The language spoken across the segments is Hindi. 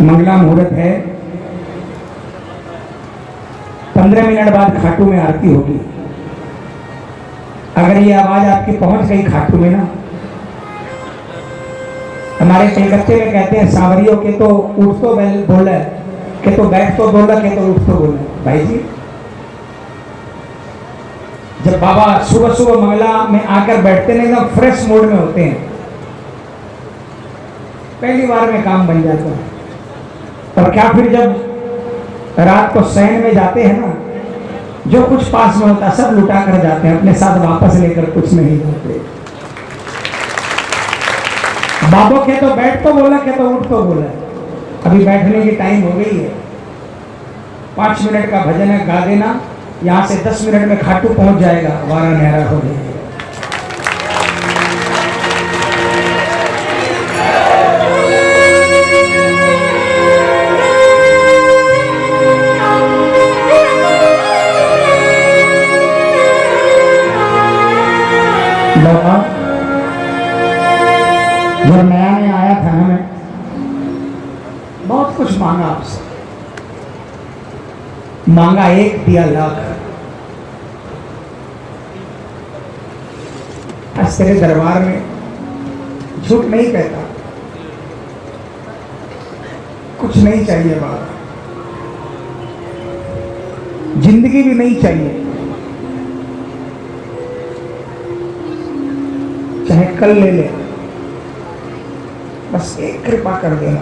मंगला मुहूर्त है। पंद्रह मिनट बाद खाटू में आरती होगी। अगर ये आवाज़ आपकी पहुँच गई खाटू में ना, हमारे कलकत्ते में कहते हैं, सांवरियों के तो उठ तो बैल के तो बैठ तो बोला के तो उठ तो बोला भाई जी, जब बाबा सुबह सुबह मंगला में आकर बैठते ना एकदम फ्रेश मूड में होते हैं। पहली बार में काम बन जाता है। और क्या फिर जब रात को शयन में जाते हैं ना, जो कुछ पास में होता सब लुटा कर जाते हैं, अपने साथ वापस लेकर कुछ नहीं जाते बाबो के तो बैठ तो बोला, के तो उठ तो बोला। अभी बैठने की टाइम हो गई है। पाँच मिनट का भजन है, गा देना। यहाँ से दस मिनट में खाटू पहुँच जाएगा वारा नहरा हो जाएगा जब नया नया आया था ना मैं, बहुत कुछ मांगा आपसे। मांगा एक, दिया लाख। आज तेरे दरबार में झूठ नहीं कहता। कुछ नहीं चाहिए बात। ज़िंदगी भी नहीं चाहिए। चाहे कल ले ले। बस एक कृपा कर देना।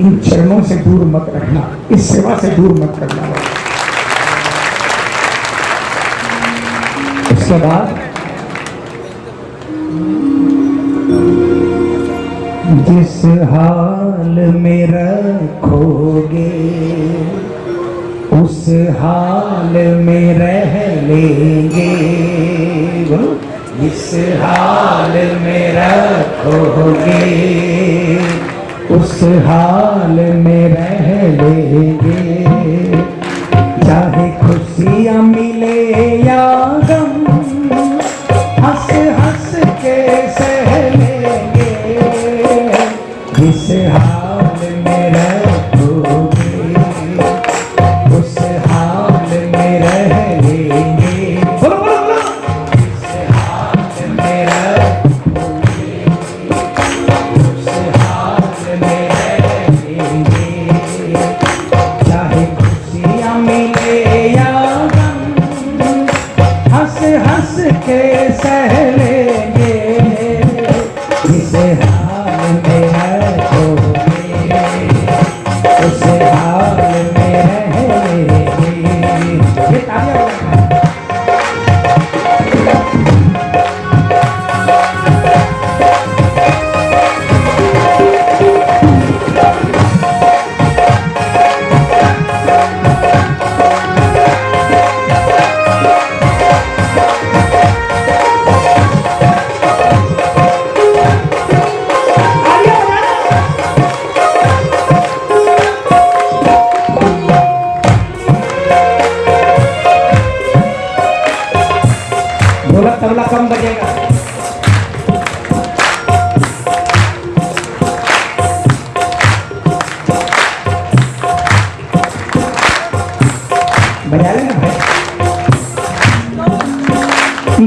इन चरणों से दूर मत रखना। इस सेवा से दूर मत करना। उसके बाद जिस हाल में रखोगे, उस हाल में रह लेंगे। बोलो इस हाल में रखोगे। उस हाल में रह लेंगे।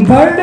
भाई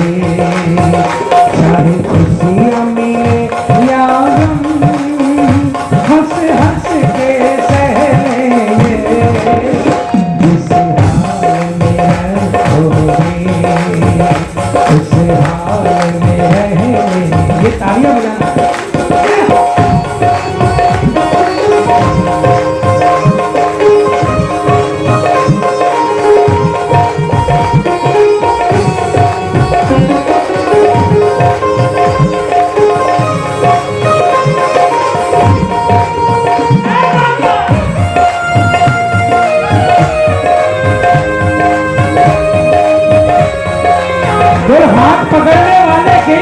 फिर हाथ पकड़ने वाले की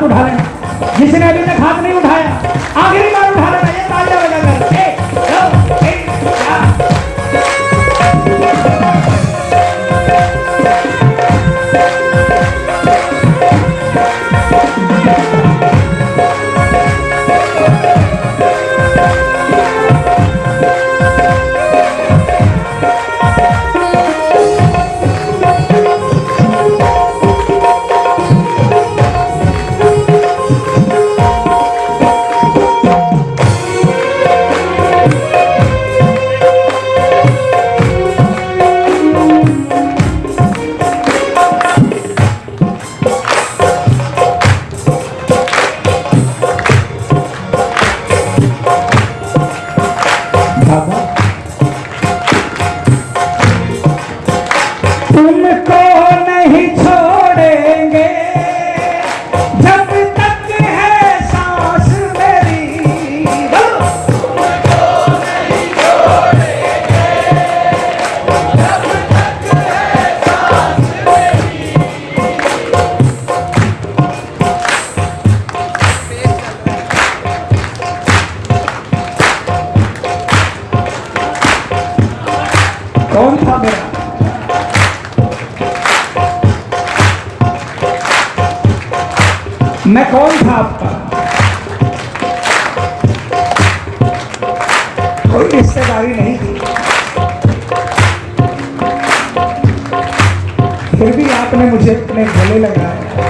हाथ उठा लेना जिसने अभी तक हाथ नहीं उठाया आखिरी बार उठा रहे कोई रिश्तेदारी नहीं थी। फिर भी आपने मुझे अपने गले लगाया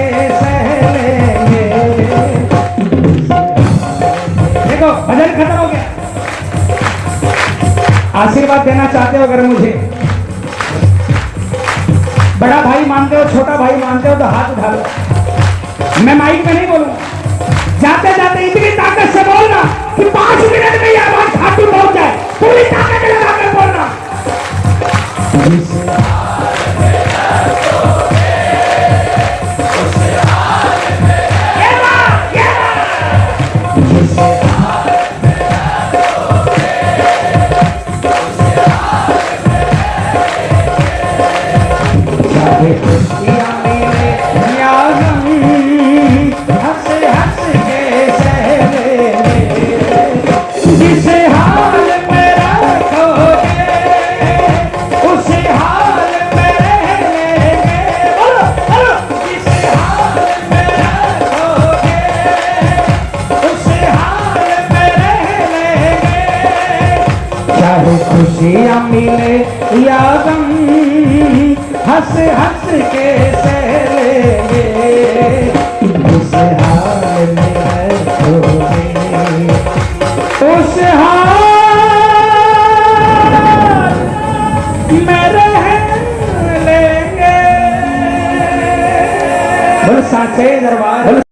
देना चाहते हो अगर मुझे? बड़ा भाई मानते हो, छोटा भाई मानते हो तो हाथ उठा लो। मैं माइक में नहीं बोलूँगा। जाते जाते इतनी ताकत से बोलना कि पाँच मिनट में यह बात खाती पहुँच जाए। पूरी ताकत लगा बोलना। खुशियाँ मिले या गम हंस हंस के दरबार।